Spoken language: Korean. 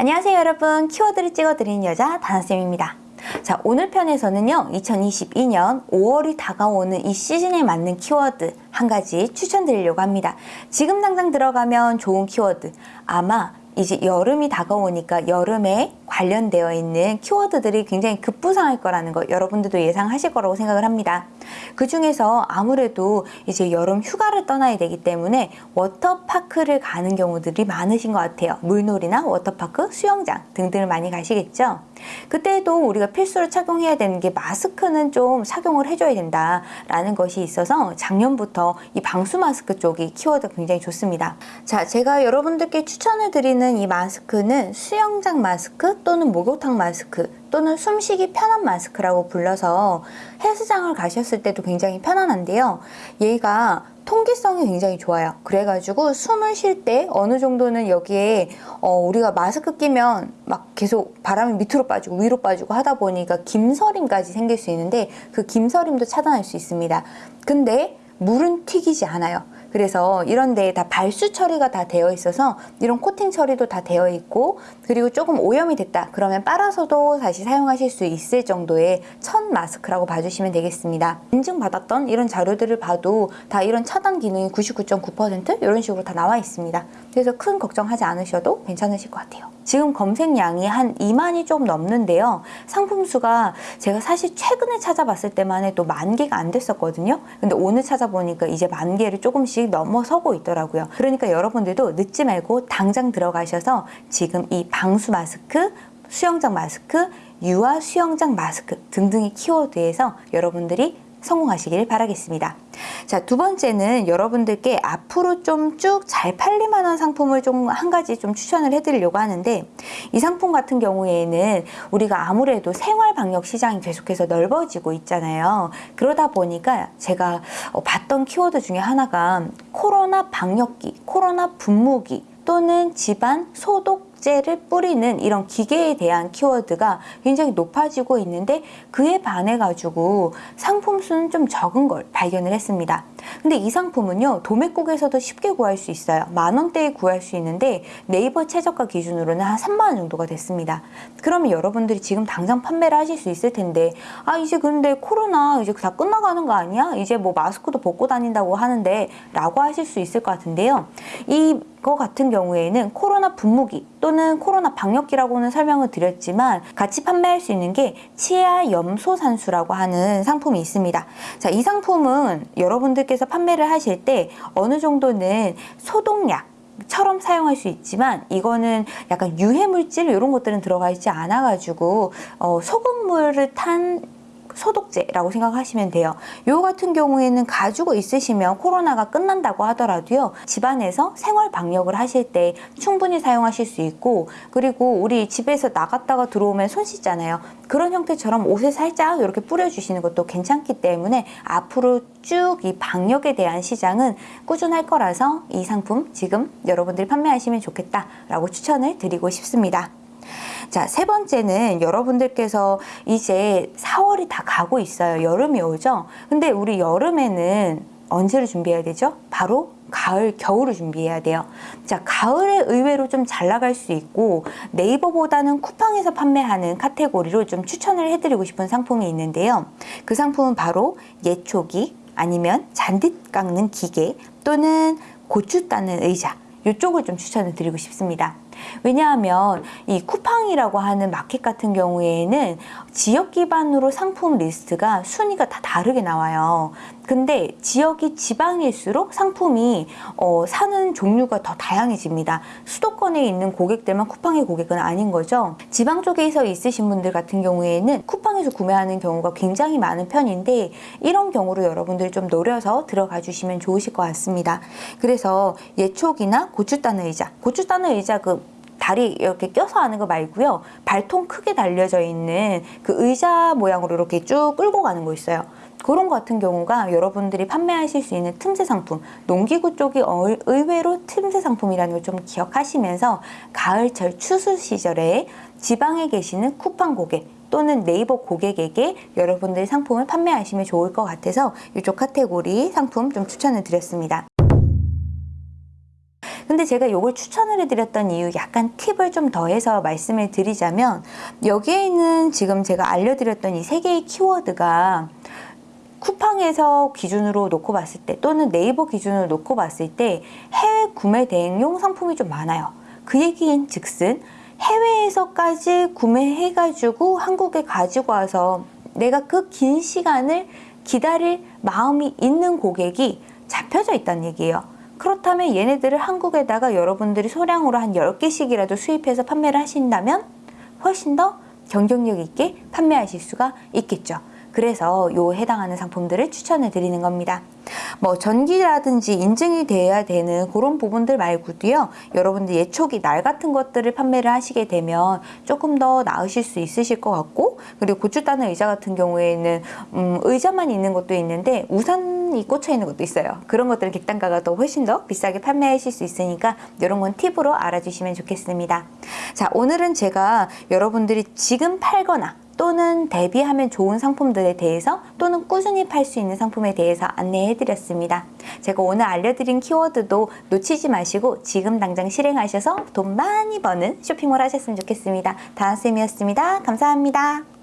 안녕하세요 여러분. 키워드를 찍어드리는 여자 다나쌤입니다. 자 오늘 편에서는요 2022년 5월이 다가오는 이 시즌에 맞는 키워드 한 가지 추천드리려고 합니다. 지금 당장 들어가면 좋은 키워드. 아마 이제 여름이 다가오니까 여름에 관련되어 있는 키워드들이 굉장히 급부상할 거라는 거 여러분들도 예상하실 거라고 생각을 합니다. 그 중에서 아무래도 이제 여름 휴가를 떠나야 되기 때문에 워터파크를 가는 경우들이 많으신 것 같아요. 물놀이나 워터파크, 수영장 등등을 많이 가시겠죠. 그때도 우리가 필수로 착용해야 되는 게 마스크는 좀 착용을 해줘야 된다라는 것이 있어서 작년부터 이 방수 마스크 쪽이 키워드가 굉장히 좋습니다. 자, 제가 여러분들께 추천을 드리는 이 마스크는 수영장 마스크 또는 목욕탕 마스크 또는 숨쉬기 편한 마스크라고 불러서 헬스장을 가셨을 때도 굉장히 편안한데요. 얘가 통기성이 굉장히 좋아요. 그래가지고 숨을 쉴 때 어느 정도는 여기에 어, 우리가 마스크 끼면 막 계속 바람이 밑으로 빠지고 위로 빠지고 하다 보니까 김서림까지 생길 수 있는데 그 김서림도 차단할 수 있습니다. 근데 물은 튀기지 않아요. 그래서 이런 데에 다 발수 처리가 다 되어 있어서 이런 코팅 처리도 다 되어 있고 그리고 조금 오염이 됐다. 그러면 빨아서도 다시 사용하실 수 있을 정도의 첫 마스크라고 봐주시면 되겠습니다. 인증받았던 이런 자료들을 봐도 다 이런 차단 기능이 99.9% 이런 식으로 다 나와 있습니다. 그래서 큰 걱정하지 않으셔도 괜찮으실 것 같아요. 지금 검색량이 한 2만이 좀 넘는데요. 상품 수가 제가 사실 최근에 찾아봤을 때만 해도 만 개가 안 됐었거든요. 근데 오늘 찾아보니까 이제 만 개를 조금씩 넘어서고 있더라고요. 그러니까 여러분들도 늦지 말고 당장 들어가셔서 지금 이 방수 마스크, 수영장 마스크, 유아 수영장 마스크 등등의 키워드에서 여러분들이 성공하시길 바라겠습니다. 자, 두 번째는 여러분들께 앞으로 좀 쭉 잘 팔릴 만 한 상품을 좀 한 가지 좀 추천을 해드리려고 하는데 이 상품 같은 경우에는 우리가 아무래도 생활 방역 시장이 계속해서 넓어지고 있잖아요. 그러다 보니까 제가 어, 봤던 키워드 중에 하나가 코로나 방역기, 코로나 분무기 또는 집안 소독 째를 뿌리는 이런 기계에 대한 키워드가 굉장히 높아지고 있는데 그에 반해 가지고 상품 수는 좀 적은 걸 발견을 했습니다. 근데 이 상품은요 도매국에서도 쉽게 구할 수 있어요. 만 원대에 구할 수 있는데 네이버 최저가 기준으로는 한 3만 원 정도가 됐습니다. 그러면 여러분들이 지금 당장 판매를 하실 수 있을 텐데 아 이제 근데 코로나 이제 다 끝나가는 거 아니야? 이제 뭐 마스크도 벗고 다닌다고 하는데 라고 하실 수 있을 것 같은데요. 이거 같은 경우에는 코로나 분무기 또는 코로나 방역기라고는 설명을 드렸지만 같이 판매할 수 있는 게 치아 염소산수라고 하는 상품이 있습니다. 자, 이 상품은 여러분들께서 판매를 하실 때 어느 정도는 소독약 처럼 사용할 수 있지만 이거는 약간 유해물질 이런 것들은 들어가 있지 않아 가지고 어, 소금물을 탄 소독제라고 생각하시면 돼요. 요 같은 경우에는 가지고 있으시면 코로나가 끝난다고 하더라도요. 집안에서 생활 방역을 하실 때 충분히 사용하실 수 있고 그리고 우리 집에서 나갔다가 들어오면 손 씻잖아요. 그런 형태처럼 옷에 살짝 이렇게 뿌려주시는 것도 괜찮기 때문에 앞으로 쭉 이 방역에 대한 시장은 꾸준할 거라서 이 상품 지금 여러분들이 판매하시면 좋겠다라고 추천을 드리고 싶습니다. 자, 세 번째는 여러분들께서 이제 4월이 다 가고 있어요. 여름이 오죠? 근데 우리 여름에는 언제를 준비해야 되죠? 바로 가을, 겨울을 준비해야 돼요. 자, 가을에 의외로 좀 잘 나갈 수 있고 네이버보다는 쿠팡에서 판매하는 카테고리로 좀 추천을 해드리고 싶은 상품이 있는데요. 그 상품은 바로 예초기 아니면 잔디 깎는 기계 또는 고추 따는 의자 이쪽을 좀 추천을 드리고 싶습니다. 왜냐하면 이 쿠팡이라고 하는 마켓 같은 경우에는 지역 기반으로 상품 리스트가 순위가 다 다르게 나와요. 근데 지역이 지방일수록 상품이 어, 사는 종류가 더 다양해집니다. 수도권에 있는 고객들만 쿠팡의 고객은 아닌 거죠. 지방 쪽에서 있으신 분들 같은 경우에는 쿠팡에서 구매하는 경우가 굉장히 많은 편인데 이런 경우로 여러분들이 좀 노려서 들어가 주시면 좋으실 것 같습니다. 그래서 예촉이나 고추 따는 의자, 고추 따는 의자 그 다리 이렇게 껴서 하는 거 말고요. 발통 크게 달려져 있는 그 의자 모양으로 이렇게 쭉 끌고 가는 거 있어요. 그런 것 같은 경우가 여러분들이 판매하실 수 있는 틈새 상품 농기구 쪽이 의외로 틈새 상품이라는 걸 좀 기억하시면서 가을철 추수 시절에 지방에 계시는 쿠팡 고객 또는 네이버 고객에게 여러분들이 상품을 판매하시면 좋을 것 같아서 이쪽 카테고리 상품 좀 추천을 드렸습니다. 근데 제가 이걸 추천을 해드렸던 이유 약간 팁을 좀 더해서 말씀을 드리자면 여기에 있는 지금 제가 알려드렸던 이 세 개의 키워드가 쿠팡에서 기준으로 놓고 봤을 때 또는 네이버 기준으로 놓고 봤을 때 해외 구매 대행용 상품이 좀 많아요. 그 얘기인 즉슨 해외에서까지 구매해가지고 한국에 가지고 와서 내가 그 긴 시간을 기다릴 마음이 있는 고객이 잡혀져 있다는 얘기예요. 그렇다면 얘네들을 한국에다가 여러분들이 소량으로 한 10개씩이라도 수입해서 판매를 하신다면 훨씬 더 경쟁력 있게 판매하실 수가 있겠죠. 그래서 요 해당하는 상품들을 추천해 드리는 겁니다. 뭐 전기라든지 인증이 돼야 되는 그런 부분들 말고도요. 여러분들 예초기 날 같은 것들을 판매를 하시게 되면 조금 더 나으실 수 있으실 것 같고 그리고 고추 따는 의자 같은 경우에는 음, 의자만 있는 것도 있는데 우산이 꽂혀 있는 것도 있어요. 그런 것들은 객단가가 더 훨씬 더 비싸게 판매하실 수 있으니까 이런 건 팁으로 알아주시면 좋겠습니다. 자 오늘은 제가 여러분들이 지금 팔거나 또는 대비하면 좋은 상품들에 대해서 또는 꾸준히 팔 수 있는 상품에 대해서 안내해 드렸습니다. 제가 오늘 알려드린 키워드도 놓치지 마시고 지금 당장 실행하셔서 돈 많이 버는 쇼핑몰 하셨으면 좋겠습니다. 다은쌤이었습니다. 감사합니다.